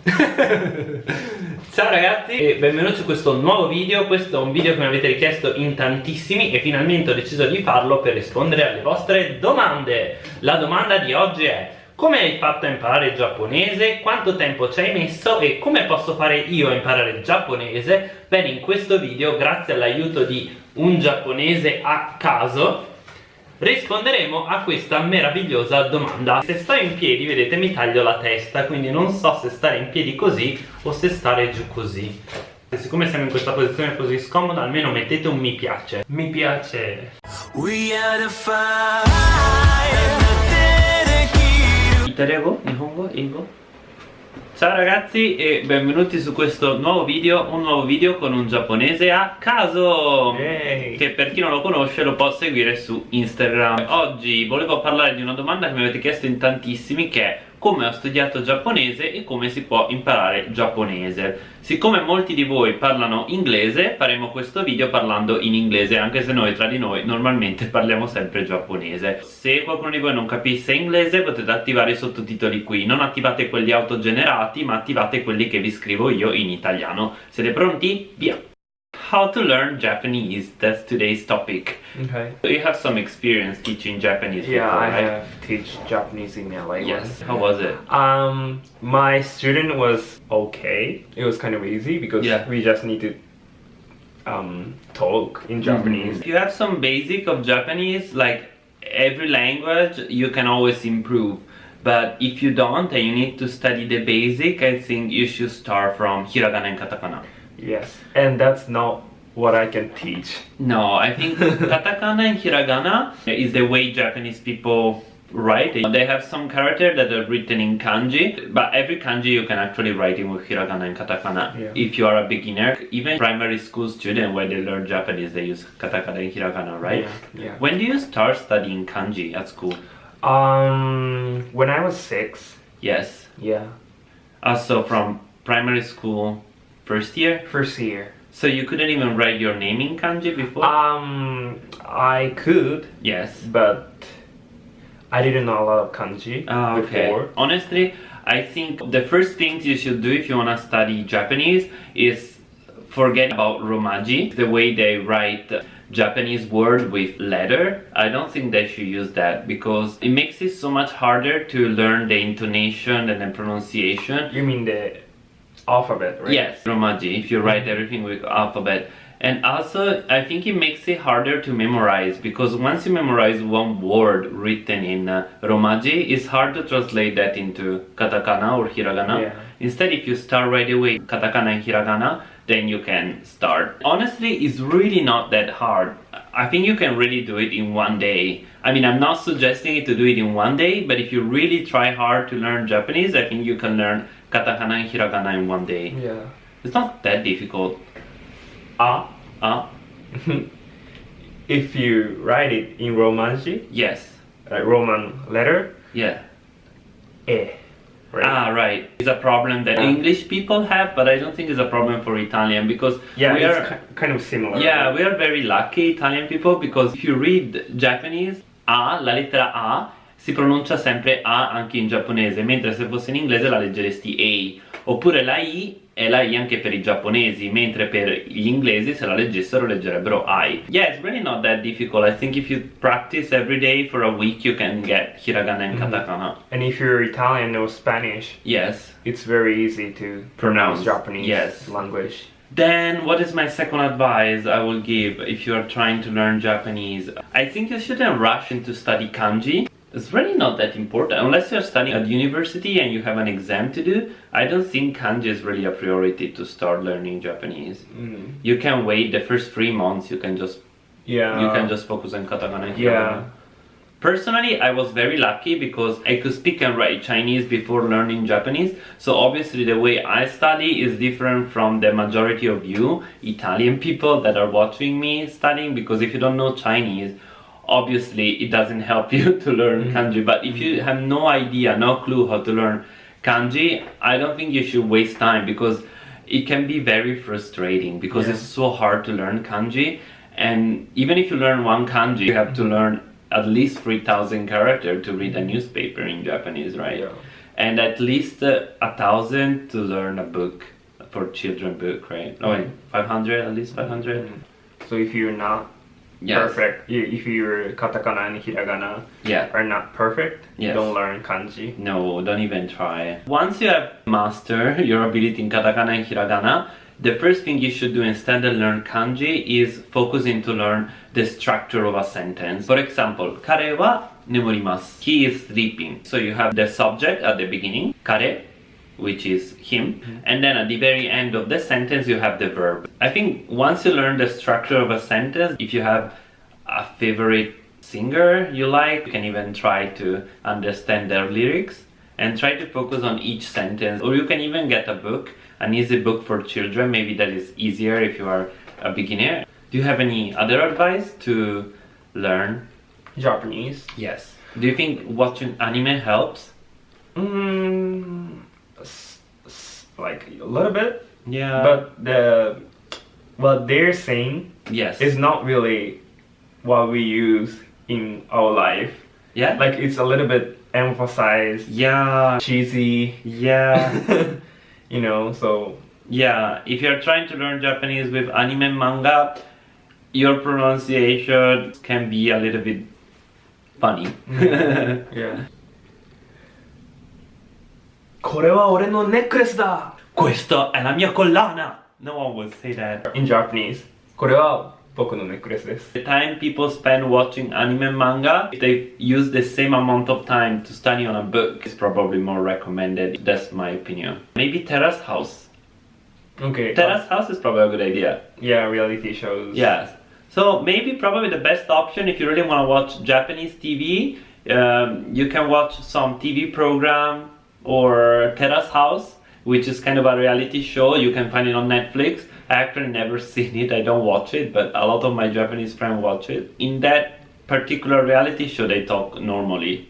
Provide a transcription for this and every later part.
Ciao ragazzi e benvenuti su questo nuovo video Questo è un video che mi avete richiesto in tantissimi E finalmente ho deciso di farlo per rispondere alle vostre domande La domanda di oggi è come hai fatto a imparare il giapponese? Quanto tempo ci hai messo? E come posso fare io a imparare il giapponese? Bene, in questo video, grazie all'aiuto di un giapponese a caso risponderemo a questa meravigliosa domanda se sto in piedi vedete mi taglio la testa quindi non so se stare in piedi così o se stare giù così e siccome siamo in questa posizione così scomoda almeno mettete un mi piace mi piace Iterego? Nihongo? Ingo? Ciao ragazzi e benvenuti su questo nuovo video, un nuovo video con un giapponese a caso Yay. Che per chi non lo conosce lo può seguire su Instagram Oggi volevo parlare di una domanda che mi avete chiesto in tantissimi che è come ho studiato giapponese e come si può imparare giapponese Siccome molti di voi parlano inglese faremo questo video parlando in inglese anche se noi tra di noi normalmente parliamo sempre giapponese Se qualcuno di voi non capisse inglese potete attivare i sottotitoli qui Non attivate quelli autogenerati ma attivate quelli che vi scrivo io in italiano Siete pronti? Via! How to learn Japanese. That's today's topic. Okay. You have some experience teaching Japanese. Yeah, before, I right? have teach Japanese in LA. Yes. once. How was it? Um, my student was okay. It was kind of easy because Yeah. we just need to um talk in Japanese. If you have some basic of Japanese, like every language, you can always improve. But if you don't and you need to study the basic, I think you should start from hiragana and katakana. Yes, and that's not what I can teach. No, I think katakana and hiragana is the way Japanese people write. They have some character that are written in kanji, but every kanji you can actually write in with hiragana and katakana. Yeah. If you are a beginner, even primary school student when they learn Japanese, they use katakana and hiragana, right? Yeah. yeah. When do you start studying kanji at school? Um, when I was six. Yes. Yeah. Also from primary school, first year. First year. So you couldn't even write your name in kanji before. Um, I could, yes. but I didn't know a lot of kanji okay. before. Honestly, I think the first things you should do if you want to study Japanese is forget about romaji, the way they write Japanese word with letter. I don't think they should use that because it makes it so much harder to learn the intonation and the pronunciation. You mean the alphabet, right? Yes, romaji, if you write everything with alphabet. And also, I think it makes it harder to memorize because once you memorize one word written in uh, romaji, it's hard to translate that into katakana or hiragana. Yeah. Instead, if you start right away katakana and hiragana, then you can start. Honestly, it's really not that hard. I think you can really do it in one day. I mean, I'm not suggesting you to do it in one day, but if you really try hard to learn Japanese, I think you can learn katakana and hiragana in one day. Yeah. It's not that difficult. Ah. Ah, if you write it in Romanji, yes. like Roman letter, Yeah. eh. Right? Ah, right. It's a problem that Ah. English people have, but I don't think it's a problem for Italian because yeah, we it's are kind of similar. Yeah, we are very lucky Italian people because if you read Japanese, A, la lettera A, si pronuncia sempre A anche in giapponese, mentre se fosse in inglese la leggeresti A. Oppure la I è la I anche per i giapponesi, mentre per gli inglesi se la leggessero leggerebbero I. Yeah, it's really not that difficult. I think if you practice every day for a week, you can get hiragana and katakana. And if you're Italian or Spanish, Yes. it's very easy to Pronounce, pronounce Japanese yes. language. Then, what is my second advice I will give if you are trying to learn Japanese? I think you shouldn't rush into study kanji. It's really not that important. Unless you're studying at university and you have an exam to do, I don't think kanji is really a priority to start learning Japanese. Mm. You can wait the first three months, you can just Yeah. you can just focus on katakana and Yeah. Personally, I was very lucky because I could speak and write Chinese before learning Japanese. So obviously the way I study is different from the majority of you Italian people that are watching me studying because if you don't know Chinese, obviously it doesn't help you to learn mm-hmm. kanji. But if you mm-hmm. have no idea, no clue how to learn kanji, I don't think you should waste time because it can be very frustrating because Yeah. it's so hard to learn kanji. And even if you learn one kanji, you have to mm-hmm. learn at least 3000 characters to read a newspaper in Japanese, right? Yeah. and at least uh, a thousand to learn a book for children book, right? Oh, wait, 500 at least 500. So if you're not Yes. perfect, if your katakana and hiragana Yeah. are not perfect, Yes. don't learn kanji. No, don't even try. Once you have mastered your ability in katakana and hiragana, the first thing you should do instead of learn kanji is focusing to learn the structure of a sentence. For example, kare wa nemorimasu. He is sleeping. So you have the subject at the beginning, kare, which is him, and then at the very end of the sentence you have the verb. I think once you learn the structure of a sentence, if you have a favorite singer you like, you can even try to understand their lyrics and try to focus on each sentence. Or you can even get a book, an easy book for children, maybe that is easier if you are a beginner. Do you have any other advice to learn? Japanese. Yes. Do you think watching anime helps? Mm, like a little bit, Yeah. but the what they're saying yes. is not really what we use in our life. yeah. Like it's a little bit emphasized, yeah. cheesy, Yeah. you know. So Yeah, if you're trying to learn Japanese with anime and manga, your pronunciation can be a little bit funny. yeah. これは俺のネックレスだ Questa è la mia collana! No one would say that. In Japanese これは僕のネックレスです The time people spend watching anime and manga, if they use the same amount of time to study on a book, is probably more recommended. That's my opinion. Maybe Terrace House. Okay Terrace House is probably a good idea. Yeah reality shows Yes. So maybe probably the best option if you really want to watch Japanese TV, um, you can watch some TV program or Terrace House, which is kind of a reality show. You can find it on Netflix. I actually never seen it. I don't watch it, but a lot of my Japanese friends watch it. In that particular reality show, they talk normally,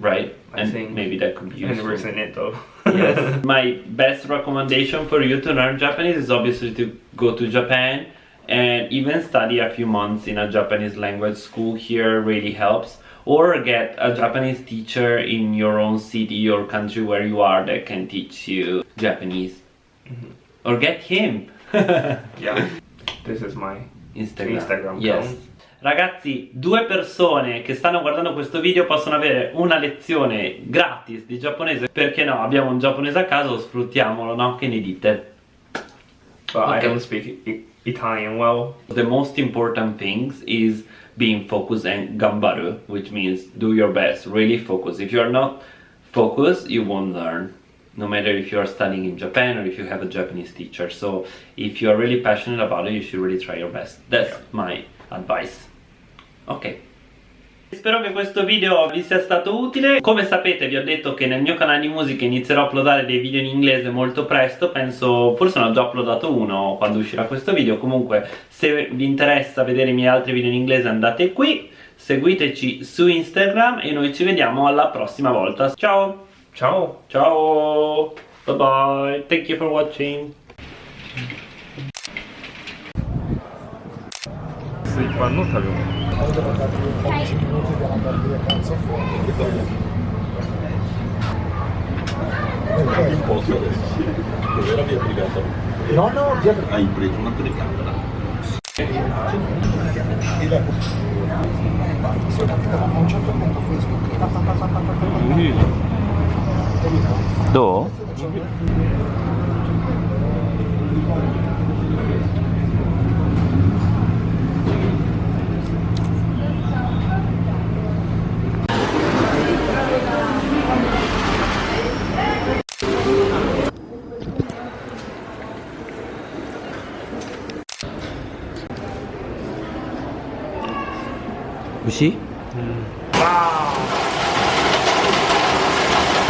right? I and think maybe that could be useful never seen it though yes. My best recommendation for you to learn Japanese is obviously to go to Japan and even study a few months in a Japanese language school here really helps. Or get a Japanese teacher in your own city or country where you are that can teach you Japanese. Or get him. Yeah This is my Instagram. Instagram Yes. account. Ragazzi, due persone che stanno guardando questo video possono avere una lezione gratis di giapponese. Perché no? Abbiamo un giapponese a caso, sfruttiamolo, no? Che ne dite? But I Okay. don't speak I- Italian well The most important things is being focused and gambaru, which means do your best, really focus. If you are not focused, you won't learn. No matter if you are studying in Japan or if you have a Japanese teacher. So if you are really passionate about it, you should really try your best. That's my advice. Ok. Spero che questo video vi sia stato utile. Come sapete vi ho detto che nel mio canale di musica inizierò a uploadare dei video in inglese molto presto, penso forse ne ho già uploadato uno quando uscirà questo video, comunque se vi interessa vedere i miei altri video in inglese andate qui, seguiteci su Instagram e noi ci vediamo alla prossima volta. Ciao! Ciao Ciao! Bye bye! Thank you for watching! ス un posto dove l'avevi obbligato no no hai preso una telecamera e la sono capitato a un certo punto Facebook dove? Pa. Do? Uscì?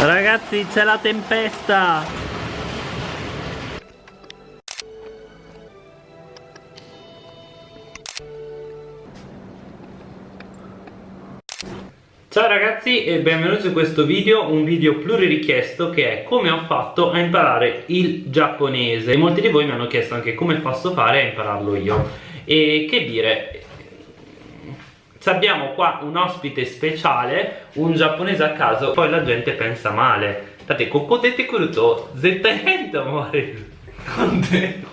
Ragazzi c'è la tempesta! Ciao ragazzi e benvenuti in questo video, un video pluririchiesto che è come ho fatto a imparare il giapponese. Molti di voi mi hanno chiesto anche come posso fare a impararlo io. E che dire, Abbiamo qua un ospite speciale, un giapponese a caso, poi la gente pensa male. Date, ここ出てくると絶対変と思われる。なんで